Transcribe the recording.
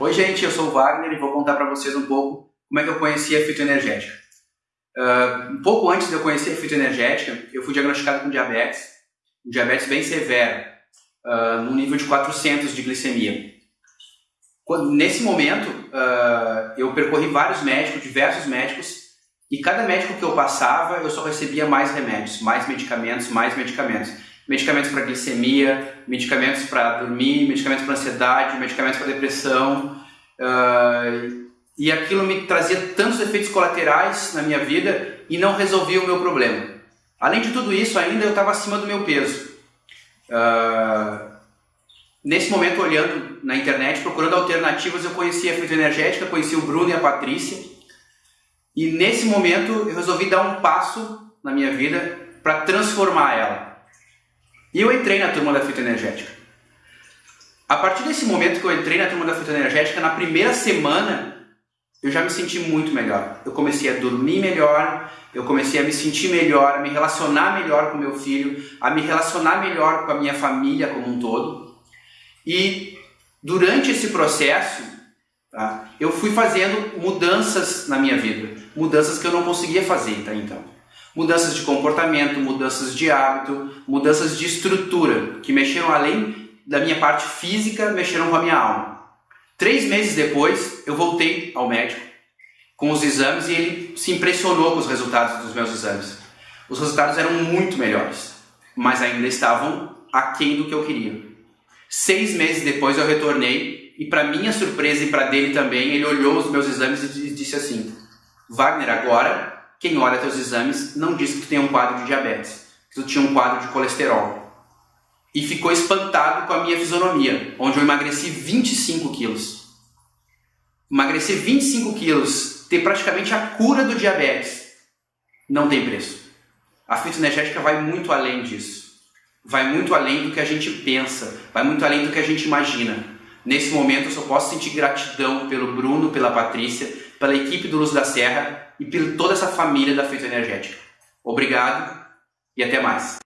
Oi gente, eu sou o Wagner e vou contar para vocês um pouco como é que eu conheci a fitoenergética. Uh, um pouco antes de eu conhecer a fitoenergética, eu fui diagnosticado com diabetes, um diabetes bem severo, uh, no nível de 400 de glicemia. Quando, nesse momento, uh, eu percorri vários médicos, diversos médicos, e cada médico que eu passava, eu só recebia mais remédios, mais medicamentos, mais medicamentos medicamentos para glicemia, medicamentos para dormir, medicamentos para ansiedade, medicamentos para depressão. Uh, e aquilo me trazia tantos efeitos colaterais na minha vida e não resolvia o meu problema. Além de tudo isso, ainda eu estava acima do meu peso. Uh, nesse momento, olhando na internet, procurando alternativas, eu conheci a fitoenergética, conheci o Bruno e a Patrícia. E nesse momento, eu resolvi dar um passo na minha vida para transformar ela. E eu entrei na turma da fitoenergética. A partir desse momento que eu entrei na turma da fitoenergética, na primeira semana, eu já me senti muito melhor. Eu comecei a dormir melhor, eu comecei a me sentir melhor, a me relacionar melhor com meu filho, a me relacionar melhor com a minha família como um todo. E durante esse processo, tá, eu fui fazendo mudanças na minha vida, mudanças que eu não conseguia fazer até então mudanças de comportamento, mudanças de hábito, mudanças de estrutura, que mexeram além da minha parte física, mexeram com a minha alma. Três meses depois, eu voltei ao médico com os exames e ele se impressionou com os resultados dos meus exames. Os resultados eram muito melhores, mas ainda estavam aquém do que eu queria. Seis meses depois eu retornei e, para minha surpresa e para dele também, ele olhou os meus exames e disse assim: Wagner, agora quem olha teus exames não diz que tu tem um quadro de diabetes, que tu tinha um quadro de colesterol. E ficou espantado com a minha fisionomia, onde eu emagreci 25 quilos. Emagrecer 25 quilos, ter praticamente a cura do diabetes, não tem preço. A fitoenergética vai muito além disso. Vai muito além do que a gente pensa, vai muito além do que a gente imagina. Nesse momento eu só posso sentir gratidão pelo Bruno, pela Patrícia, pela equipe do Luz da Serra e por toda essa família da Feito Energética. Obrigado e até mais.